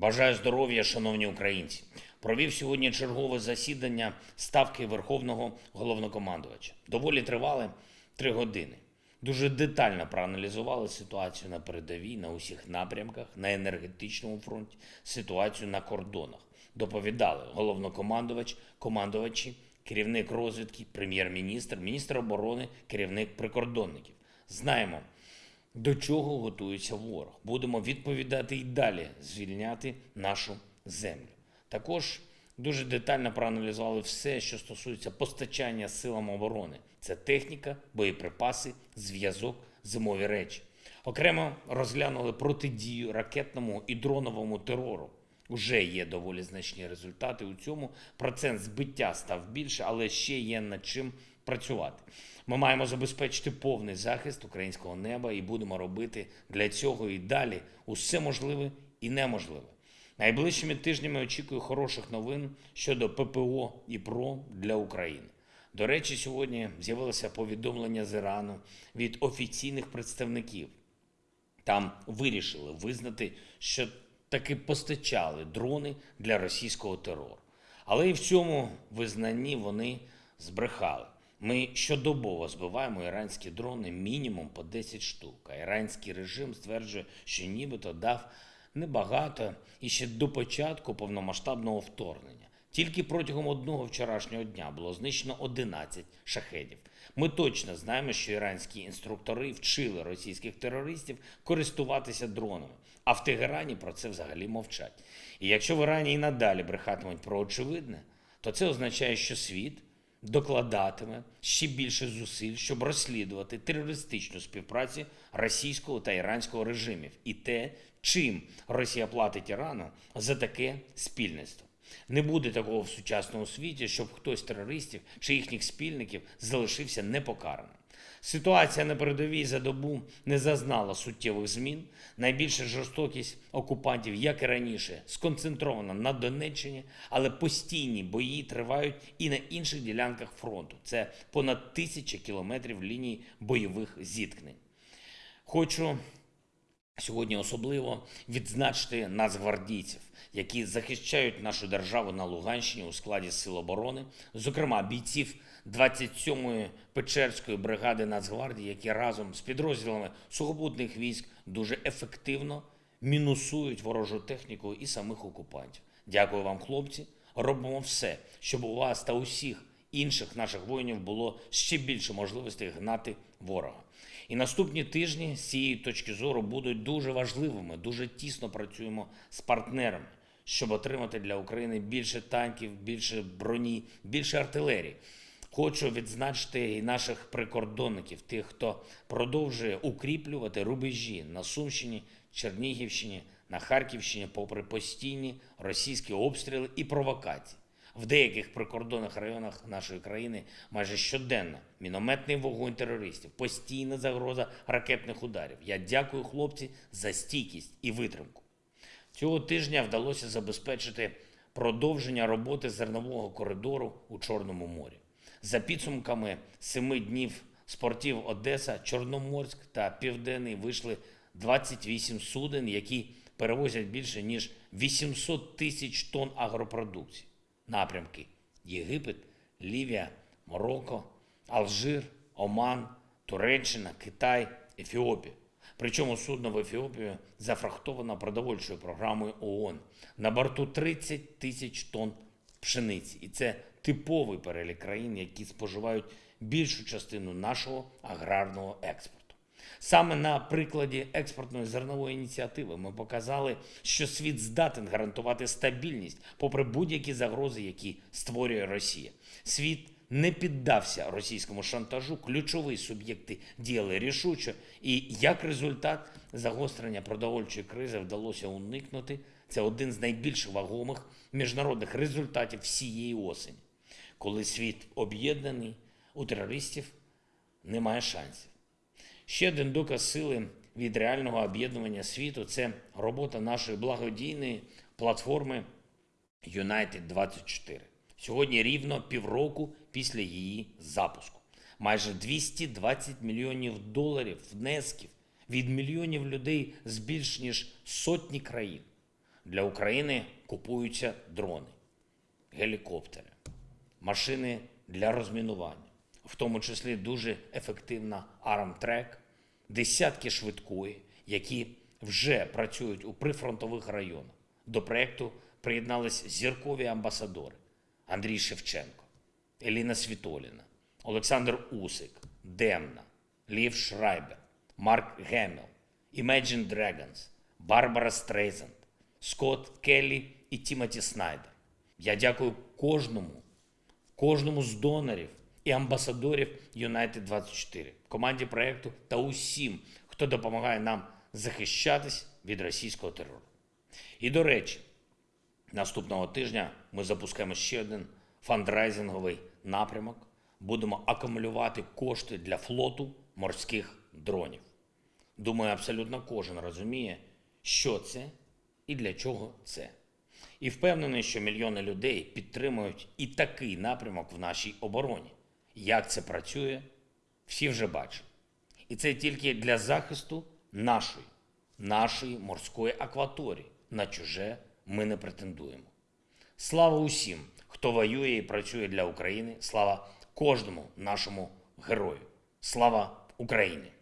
Бажаю здоров'я, шановні українці. Провів сьогодні чергове засідання ставки Верховного головнокомандувача. Доволі тривали три години. Дуже детально проаналізували ситуацію на передовій, на усіх напрямках, на енергетичному фронті, ситуацію на кордонах. Доповідали головнокомандувач, командувачі, керівник розвідки, прем'єр-міністр, міністр оборони, керівник прикордонників. Знаємо, до чого готується ворог. Будемо відповідати і далі звільняти нашу землю. Також дуже детально проаналізували все, що стосується постачання силам оборони. Це техніка, боєприпаси, зв'язок, зимові речі. Окремо розглянули протидію ракетному і дроновому терору. Уже є доволі значні результати у цьому. Процент збиття став більше, але ще є над чим працювати. Ми маємо забезпечити повний захист українського неба і будемо робити для цього і далі усе можливе і неможливе. Найближчими тижнями очікую хороших новин щодо ППО і ПРО для України. До речі, сьогодні з'явилося повідомлення з Ірану від офіційних представників. Там вирішили визнати, що таки постачали дрони для російського терору. Але і в цьому визнанні вони збрехали. Ми щодобово збиваємо іранські дрони мінімум по 10 штук. А іранський режим стверджує, що нібито дав небагато і ще до початку повномасштабного вторгнення. Тільки протягом одного вчорашнього дня було знищено 11 шахедів. Ми точно знаємо, що іранські інструктори вчили російських терористів користуватися дронами, а в Тегерані про це взагалі мовчать. І якщо в Ірані і надалі брехатимуть про очевидне, то це означає, що світ докладатиме ще більше зусиль, щоб розслідувати терористичну співпрацю російського та іранського режимів і те, чим Росія платить Ірану за таке спільництво. Не буде такого в сучасному світі, щоб хтось з терористів чи їхніх спільників залишився непокараним. Ситуація на передовій за добу не зазнала суттєвих змін. Найбільша жорстокість окупантів, як і раніше, сконцентрована на Донеччині, але постійні бої тривають і на інших ділянках фронту. Це понад тисяча кілометрів ліній бойових зіткнень. Хочу сьогодні особливо відзначити нацгвардійців, які захищають нашу державу на Луганщині у складі Сил оборони, зокрема бійців 27-ї Печерської бригади Нацгвардії, які разом з підрозділами сухопутних військ дуже ефективно мінусують ворожу техніку і самих окупантів. Дякую вам, хлопці. Робимо все, щоб у вас та усіх інших наших воїнів було ще більше можливостей гнати ворога. І наступні тижні з цієї точки зору будуть дуже важливими. Дуже тісно працюємо з партнерами, щоб отримати для України більше танків, більше броні, більше артилерії. Хочу відзначити і наших прикордонників, тих, хто продовжує укріплювати рубежі на Сумщині, Чернігівщині, на Харківщині, попри постійні російські обстріли і провокації. В деяких прикордонних районах нашої країни майже щоденно мінометний вогонь терористів, постійна загроза ракетних ударів. Я дякую хлопці за стійкість і витримку. Цього тижня вдалося забезпечити продовження роботи зернового коридору у Чорному морі. За підсумками семи днів спортів Одеса, Чорноморськ та Південний вийшли 28 суден, які перевозять більше ніж 800 тисяч тонн агропродукції. Напрямки Єгипет, Лівія, Марокко, Алжир, Оман, Туреччина, Китай, Ефіопія. Причому судно в Ефіопію зафрахтовано продовольчою програмою ООН. На борту 30 тисяч тонн пшениці. І це типовий перелік країн, які споживають більшу частину нашого аграрного експорту. Саме на прикладі експортної зернової ініціативи ми показали, що світ здатен гарантувати стабільність попри будь-які загрози, які створює Росія. Світ не піддався російському шантажу, ключові суб'єкти діяли рішуче, і як результат загострення продовольчої кризи вдалося уникнути. Це один з найбільш вагомих міжнародних результатів всієї осені. Коли світ об'єднаний, у терористів немає шансів. Ще один доказ сили від реального об'єднування світу це робота нашої благодійної платформи United 24 Сьогодні рівно півроку після її запуску. Майже 220 мільйонів доларів внесків від мільйонів людей з більш ніж сотні країн. Для України купуються дрони, гелікоптери, машини для розмінування, в тому числі дуже ефективна армтрек, десятки швидкої, які вже працюють у прифронтових районах. До проєкту приєднались зіркові амбасадори Андрій Шевченко, Еліна Світоліна, Олександр Усик, Демна, Лів Шрайбер, Марк Гемілл, Imagine Dragons, Барбара Стрейзанд, Скотт Келлі і Тімоті Снайдер. Я дякую кожному, кожному з донорів і амбасадорів United 24, команді проєкту та усім, хто допомагає нам захищатись від російського терору. І до речі, Наступного тижня ми запускаємо ще один фандрайзинговий напрямок. Будемо акумулювати кошти для флоту морських дронів. Думаю, абсолютно кожен розуміє, що це і для чого це. І впевнений, що мільйони людей підтримують і такий напрямок в нашій обороні. Як це працює, всі вже бачили. І це тільки для захисту нашої, нашої морської акваторії. На чуже ми не претендуємо. Слава усім, хто воює і працює для України. Слава кожному нашому герою. Слава Україні!